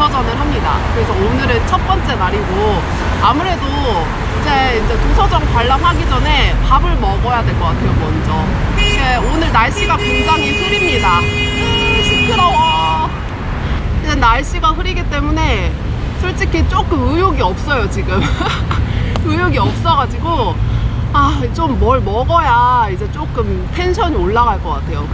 도서전을 합니다. 그래서 오늘은 첫 번째 날이고 아무래도 이제, 이제 도서전 관람하기 전에 밥을 먹어야 될 것 같아요. 먼저. 이게 오늘 날씨가 굉장히 흐립니다. 시끄러워. 이제 날씨가 흐리기 때문에 솔직히 조금 의욕이 없어요 지금. 의욕이 없어가지고 아 좀 뭘 먹어야 이제 조금 텐션이 올라갈 것 같아요.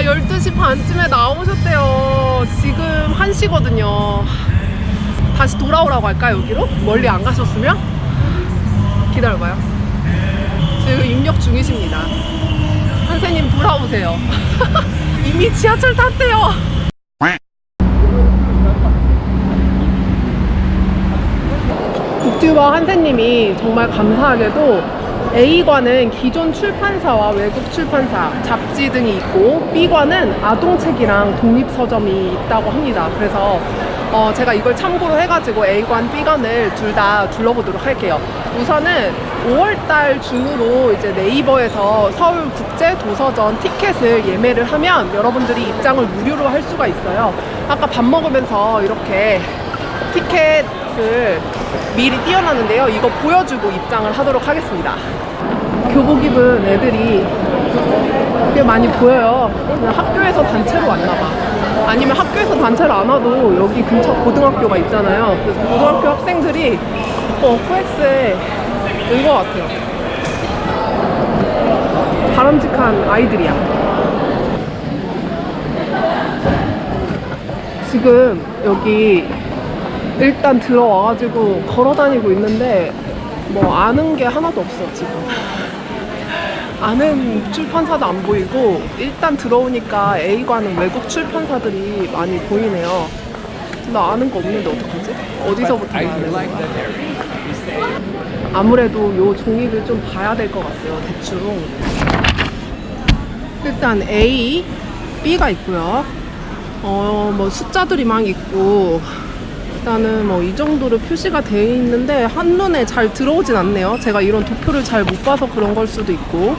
아 12시 반쯤에 나오셨대요. 지금 1시거든요. 다시 돌아오라고 할까 여기로? 멀리 안 가셨으면? 기다려봐요. 지금 입력 중이십니다. 선생님 돌아오세요. 이미 지하철 탔대요. 국튜버 한세님이 정말 감사하게도 A관은 기존 출판사와 외국 출판사, 잡지 등이 있고 B관은 아동책이랑 독립서점이 있다고 합니다. 그래서 어, 제가 이걸 참고로 해가지고 A관, B관을 둘 다 둘러보도록 할게요. 우선은 5월달 중으로 이제 네이버에서 서울국제도서전 티켓을 예매를 하면 여러분들이 입장을 무료로 할 수가 있어요. 아까 밥 먹으면서 이렇게 티켓을 미리 띄워놨는데요. 이거 보여주고 입장을 하도록 하겠습니다. 교복 입은 애들이 꽤 많이 보여요. 그냥 학교에서 단체로 왔나봐. 아니면 학교에서 단체를 안 와도 여기 근처 고등학교가 있잖아요. 그래서 고등학교 학생들이 어, 코엑스에 온것 같아요. 바람직한 아이들이야. 지금 여기 일단 들어와가지고 걸어 다니고 있는데 뭐 아는 게 하나도 없어 지금 아는 출판사도 안 보이고 일단 들어오니까 A관은 외국 출판사들이 많이 보이네요 나 아는 거 없는데 어떡하지? 어디서부터 봐야 되는 거야? 아무래도 요 종이를 좀 봐야 될 것 같아요 대충 일단 A, B가 있고요 어, 뭐 숫자들이 막 있고 일단은 뭐 이 정도로 표시가 되어 있는데 한눈에 잘 들어오진 않네요. 제가 이런 도표를 잘 못 봐서 그런 걸 수도 있고.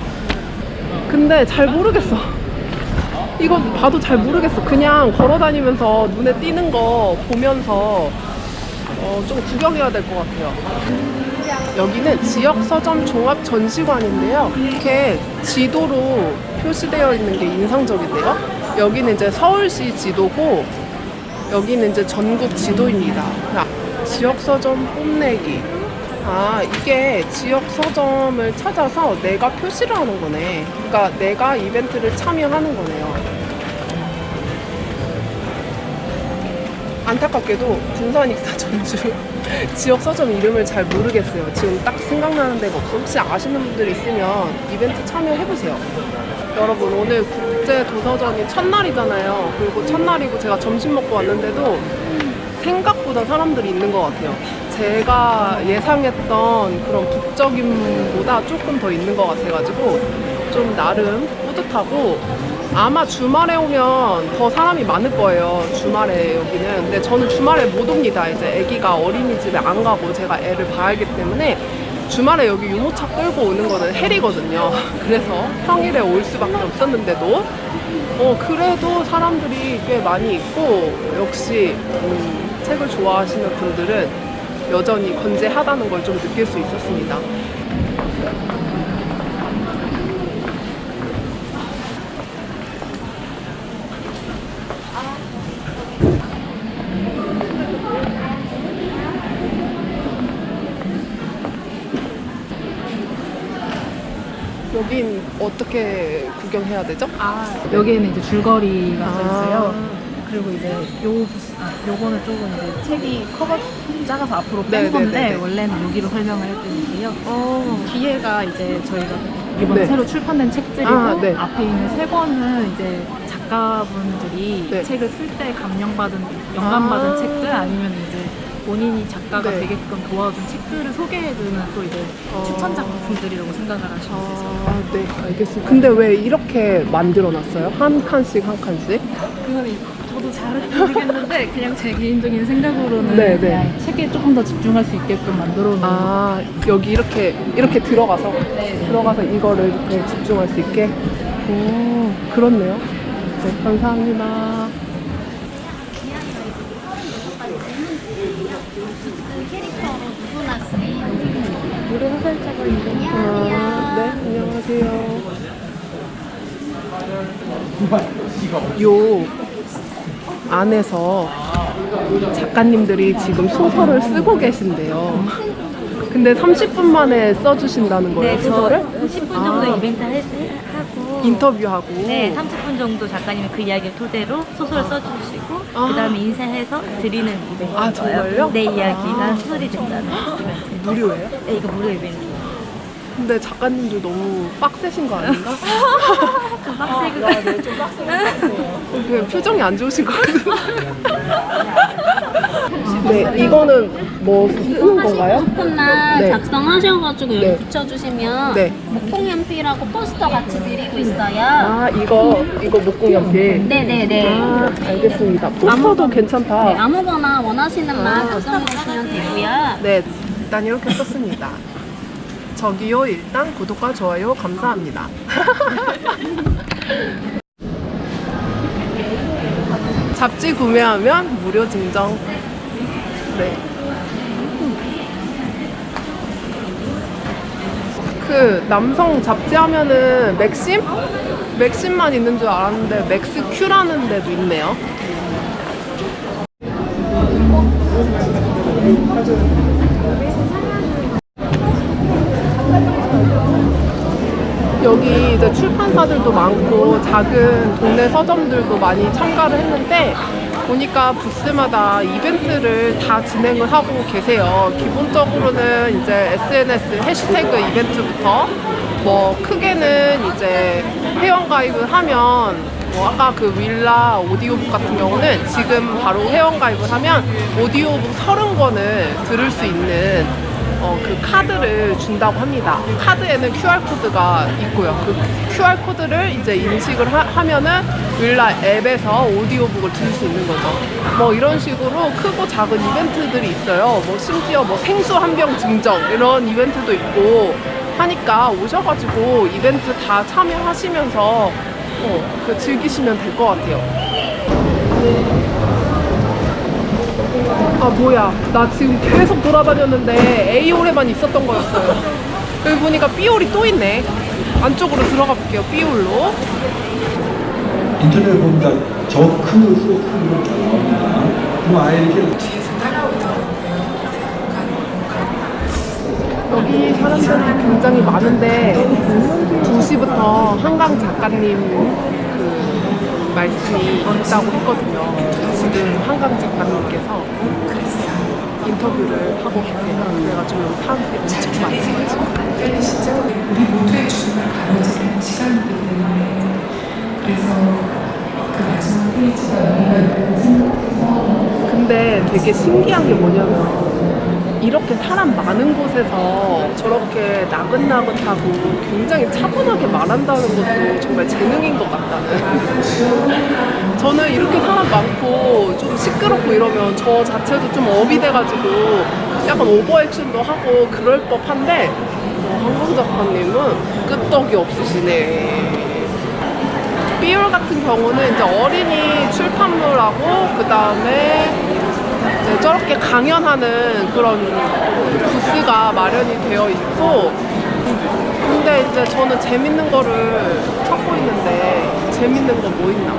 근데 잘 모르겠어. 이거 봐도 잘 모르겠어. 그냥 걸어 다니면서 눈에 띄는 거 보면서 어, 좀 구경해야 될 것 같아요. 여기는 지역 서점 종합 전시관인데요. 이렇게 지도로 표시되어 있는 게 인상적인데요. 여기는 이제 서울시 지도고 여기는 이제 전국 지도입니다. 자, 지역 서점 뽐내기. 아, 이게 지역 서점을 찾아서 내가 표시를 하는 거네. 그러니까 내가 이벤트를 참여하는 거네요. 안타깝게도 군산익사 전주 지역 서점 이름을 잘 모르겠어요. 지금 딱 생각나는 데가 없어. 혹시 아시는 분들 있으면 이벤트 참여해보세요. 여러분 오늘 국제 도서전이 첫날이잖아요. 그리고 첫날이고 제가 점심 먹고 왔는데도 생각보다 사람들이 있는 것 같아요. 제가 예상했던 그런 북적임보다 조금 더 있는 것 같아가지고 좀 나름 뿌듯하고 아마 주말에 오면 더 사람이 많을 거예요. 주말에 여기는. 근데 저는 주말에 못 옵니다. 이제 아기가 어린이집에 안 가고 제가 애를 봐야 하기 때문에 주말에 여기 유모차 끌고 오는 거는 헬이거든요. 그래서 평일에 올 수밖에 없었는데도 어 그래도 사람들이 꽤 많이 있고 역시 음, 책을 좋아하시는 분들은 여전히 건재하다는 걸 좀 느낄 수 있었습니다. 여긴 어떻게 구경해야 되죠? 아 여기에는 이제 줄거리가 써 있어요. 아. 그리고 이제 요 아, 요거는 조금 이제 책이 커버 작아서 앞으로 네, 뺀 건데 네, 네, 네. 원래는 여기로 설명을 해드릴게요. 어. 뒤에가 이제 저희가 이번에 네. 새로 출판된 책들이고 아, 네. 앞에 있는 세 권은 이제 작가분들이 네. 책을 쓸 때 감명받은 영감받은 아. 책들 아니면 이제 본인이 작가가 네. 되게끔 도와준 책들을 소개해주는 또 이제 어. 추천 작품들이라고 생각을 하시면 되세요. 아, 네, 알겠습니다. 근데 왜 이렇게 만들어놨어요? 한 칸씩 한 칸씩? 그거는 저도 잘은 모르겠는데 그냥 제 개인적인 생각으로는 네, 네. 책에 조금 더 집중할 수 있게끔 만들어 놓은 아, 여기 이렇게, 이렇게 들어가서, 네. 들어가서 이거를 이렇게 집중할 수 있게? 오, 그렇네요. 네, 감사합니다. 캐릭터로 누구나 무료 소설책을 아, 네, 안녕하세요. 요 안에서 작가님들이 지금 소설을 쓰고 계신데요. 근데 30분 만에 써주신다는 거예요, 네, 저 소설을? 10분 정도 아. 이벤트 할- 하고 인터뷰하고. 네, 30분 정도 작가님이 그 이야기를 토대로 소설 써주시고 아. 그 다음에 인쇄해서 드리는 이벤트예요. 아, 정말요? 내 이야기가 아. 소설이 된다는 이벤트. 무료예요? 네, 이거 무료 이벤트. 근데 작가님들 너무 빡세신 거 아닌가? 좀 빡세고 그 표정이 안 좋으신 것 같아요. 네, 이거는 뭐 쓰는 건가요? 쿠폰날 네. 작성하셔가지고 여기 네. 붙여주시면 네. 목공연필하고 포스터 같이 드리고 있어요. 아, 이거, 이거 목공연필. 네네네. 아, 알겠습니다. 포스터도 괜찮다. 네, 아무거나 원하시는 말 아. 작성해주시면 되고요. 네, 일단 이렇게 썼습니다. 저기요, 일단 구독과 좋아요 감사합니다. 잡지 구매하면 무료 증정. 네. 그 남성 잡지 하면은 맥심? 맥심만 있는 줄 알았는데 맥스 큐라는 데도 있네요. 여기 이제 출판사들도 많고 작은 동네 서점들도 많이 참가를 했는데 보니까 부스마다 이벤트를 다 진행을 하고 계세요. 기본적으로는 이제 SNS 해시태그 이벤트부터 뭐 크게는 이제 회원가입을 하면 뭐 아까 그 윌라 오디오북 같은 경우는 지금 바로 회원가입을 하면 오디오북 30권을 들을 수 있는 어, 그 카드를 준다고 합니다. 카드에는 QR코드가 있고요. 그 QR코드를 이제 인식을 하, 면은 윌라 앱에서 오디오북을 들을 수 있는 거죠. 뭐 이런 식으로 크고 작은 이벤트들이 있어요. 뭐 심지어 뭐 생수 한 병 증정 이런 이벤트도 있고 하니까 오셔가지고 이벤트 다 참여하시면서 어, 그 즐기시면 될 것 같아요. 아 뭐야 나 지금 계속 돌아다녔는데 A홀에만 있었던 거였어요 여기 보니까 B홀이 또 있네 안쪽으로 들어가 볼게요 B홀로 인터넷 보니까 저크 소프트가 나옵니다. 그럼 아예 이렇게 여기 사람들이 굉장히 많은데 2시부터 한강 작가님 그 말씀이 있다고 했거든요. 지금 한강 작가님께서 인터뷰를 하고 계세요. 그래가지고 사람들이 엄청 많아요. 우리 모두의 죽음을 가로지르는 시간이기 때문에 그래서 그 마지막 페이지가 의미가 있다고 생각해서 근데 되게 신기한 게 뭐냐면 이렇게 사람 많은 곳에서 저렇게 나긋나긋하고 굉장히 차분하게 말한다는 것도 정말 재능인 것 같다는. 저는 이렇게 사람 많고 좀 시끄럽고 이러면 저 자체도 좀 업이 돼가지고 약간 오버액션도 하고 그럴 법한데 어, 한강 작가님은 끄떡이 없으시네. 삐올 같은 경우는 이제 어린이 출판물하고 그 다음에 저렇게 강연하는 그런 부스가 마련이 되어 있고 근데 이제 저는 재밌는 거를 찾고 있는데 재밌는 거 뭐 있나?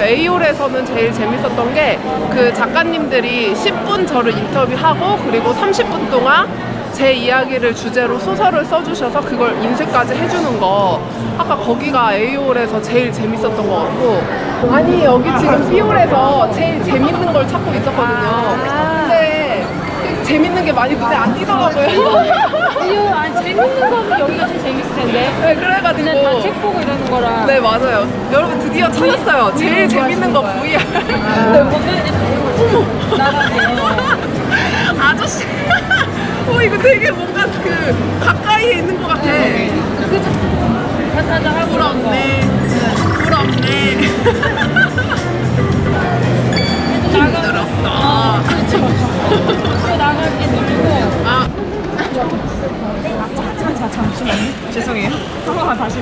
A홀에서는 제일 재밌었던 게 그 작가님들이 10분 저를 인터뷰하고 그리고 30분 동안 제 이야기를 주제로 소설을 써주셔서 그걸 인쇄까지 해주는 거 아까 거기가 A홀에서 제일 재밌었던 것 같고. 아니 여기 지금 B홀에서 제일 재밌는 걸 찾고 있었거든요. 근데 재밌는 게 많이 눈에 안 띄더라고요. 이거 아 재밌는 거는 여기가 제일 재밌을 텐데. 네 그래가지고. 그냥 다책 보고 이러는 거라. 네 맞아요. 여러분 드디어 찾았어요. 제일 재밌는 거 VR 네, 어머 아저씨. 어 이거 되게 뭔가 그 가까이에 있는 것 같아. 하자 하고 부럽네. 부럽네. 힘들었어. 또 나갈. 아. 자 잠시만요. 죄송해요. 한 번만 다시.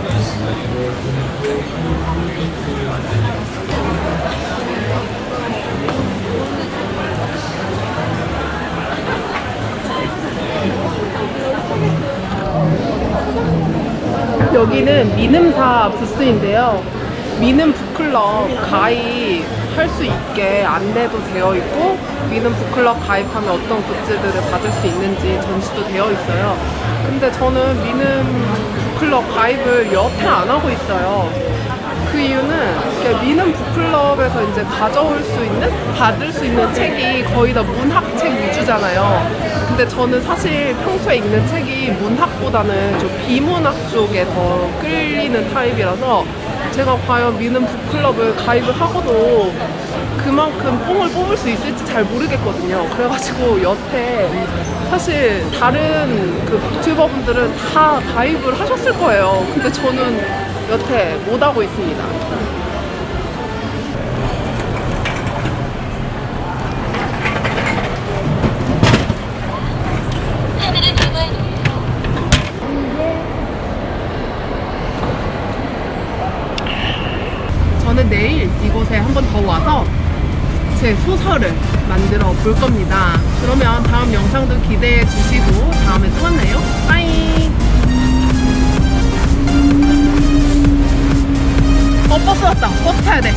여기는 미ንም사 부스인데요. 미눔 북클럽 가입 할 수 있게 안내도 되어 있고 미눔 북클럽 가입하면 어떤 굿즈들을 받을 수 있는지 전시도 되어 있어요. 근데 저는 미눔 북클럽 가입을 여태 안 하고 있어요. 그 이유는 미는 북클럽에서 이제 가져올 수 있는, 받을 수 있는 책이 거의 다 문학책 위주잖아요. 근데 저는 사실 평소에 읽는 책이 문학보다는 좀 비문학 쪽에 더 끌리는 타입이라서 제가 과연 미는 북클럽을 가입을 하고도 그만큼 뽕을 뽑을 수 있을지 잘 모르겠거든요. 그래가지고 여태 사실 다른 그 유튜버분들은 다 가입을 하셨을 거예요. 근데 저는 여태 못 하고 있습니다. 저는 내일 이곳에 한 번 더 와서 제 소설을 만들어 볼 겁니다. 그러면 다음 영상도 기대해 주시고 다음에 또 만나요. 빠이! 어, 버스 왔다. 버스 타야 돼.